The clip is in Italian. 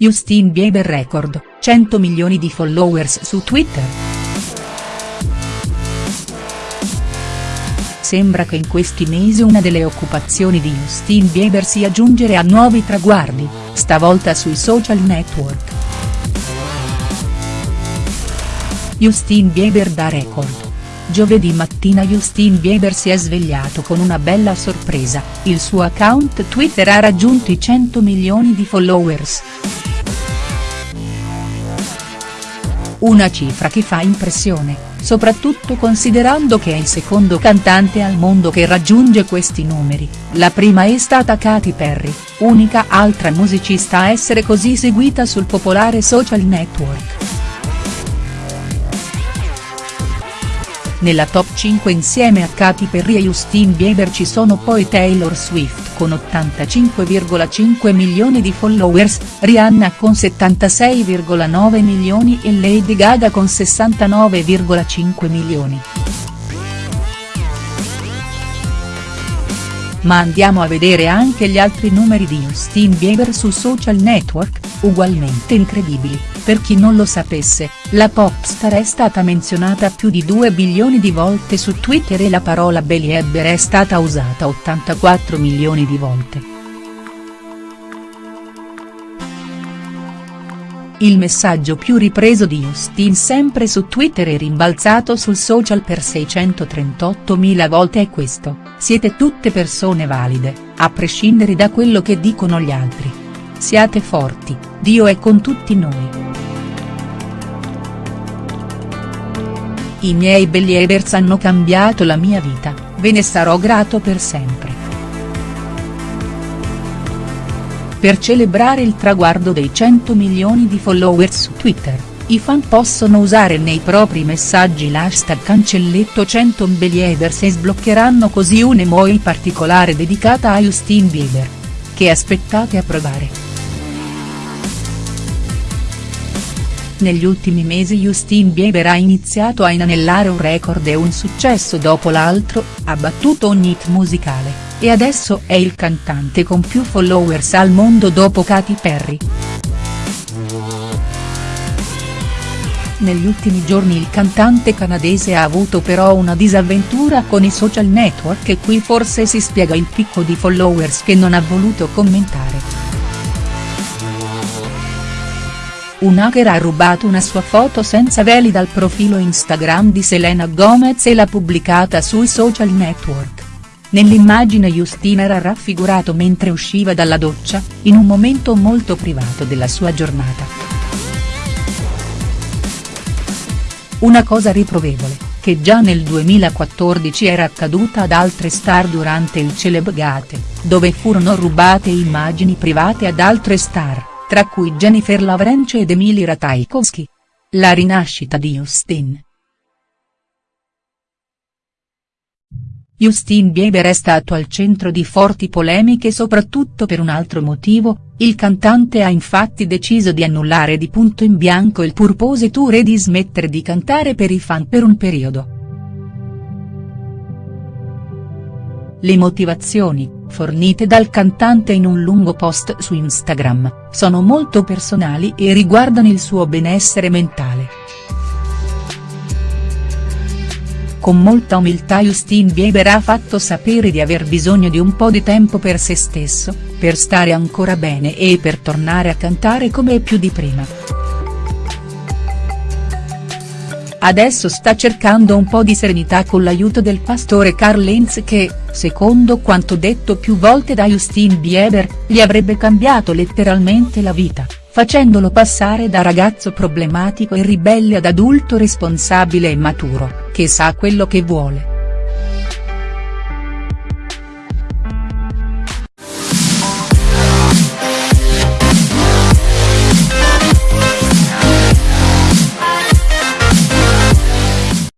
Justin Bieber record, 100 milioni di followers su Twitter. Sembra che in questi mesi una delle occupazioni di Justin Bieber sia giungere a nuovi traguardi, stavolta sui social network. Justin Bieber da record. Giovedì mattina Justin Bieber si è svegliato con una bella sorpresa, il suo account Twitter ha raggiunto i 100 milioni di followers. Una cifra che fa impressione, soprattutto considerando che è il secondo cantante al mondo che raggiunge questi numeri, la prima è stata Katy Perry, unica altra musicista a essere così seguita sul popolare social network. Nella top 5 insieme a Katy Perry e Justin Bieber ci sono poi Taylor Swift con 85,5 milioni di followers, Rihanna con 76,9 milioni e Lady Gaga con 69,5 milioni. Ma andiamo a vedere anche gli altri numeri di Justin Bieber su social network, ugualmente incredibili, per chi non lo sapesse, la popstar è stata menzionata più di 2 bilioni di volte su Twitter e la parola Belieber è stata usata 84 milioni di volte. Il messaggio più ripreso di Justin sempre su Twitter e rimbalzato sul social per 638.000 volte è questo, siete tutte persone valide, a prescindere da quello che dicono gli altri. Siate forti, Dio è con tutti noi. I miei Believers hanno cambiato la mia vita, ve ne sarò grato per sempre. Per celebrare il traguardo dei 100 milioni di followers su Twitter, i fan possono usare nei propri messaggi l'hashtag cancelletto 100 Believers e sbloccheranno così un'emoji particolare dedicata a Justin Bieber. Che aspettate a provare?. Negli ultimi mesi Justin Bieber ha iniziato a inanellare un record e un successo dopo l'altro, ha battuto ogni hit musicale, e adesso è il cantante con più followers al mondo dopo Katy Perry. Negli ultimi giorni il cantante canadese ha avuto però una disavventura con i social network e qui forse si spiega il picco di followers che non ha voluto commentare. Un hacker ha rubato una sua foto senza veli dal profilo Instagram di Selena Gomez e l'ha pubblicata sui social network. Nell'immagine Justin era raffigurato mentre usciva dalla doccia, in un momento molto privato della sua giornata. Una cosa riprovevole, che già nel 2014 era accaduta ad altre star durante il Celebgate, dove furono rubate immagini private ad altre star tra cui Jennifer Lavrencio ed Emily Ratajkowski. La rinascita di Justin. Justin Bieber è stato al centro di forti polemiche soprattutto per un altro motivo, il cantante ha infatti deciso di annullare di punto in bianco il Purpose Tour e di smettere di cantare per i fan per un periodo. Le motivazioni, fornite dal cantante in un lungo post su Instagram, sono molto personali e riguardano il suo benessere mentale. Con molta umiltà Justin Bieber ha fatto sapere di aver bisogno di un po' di tempo per se stesso, per stare ancora bene e per tornare a cantare come più di prima. Adesso sta cercando un po' di serenità con l'aiuto del pastore Carl Lenz che, secondo quanto detto più volte da Justin Bieber, gli avrebbe cambiato letteralmente la vita, facendolo passare da ragazzo problematico e ribelle ad adulto responsabile e maturo, che sa quello che vuole.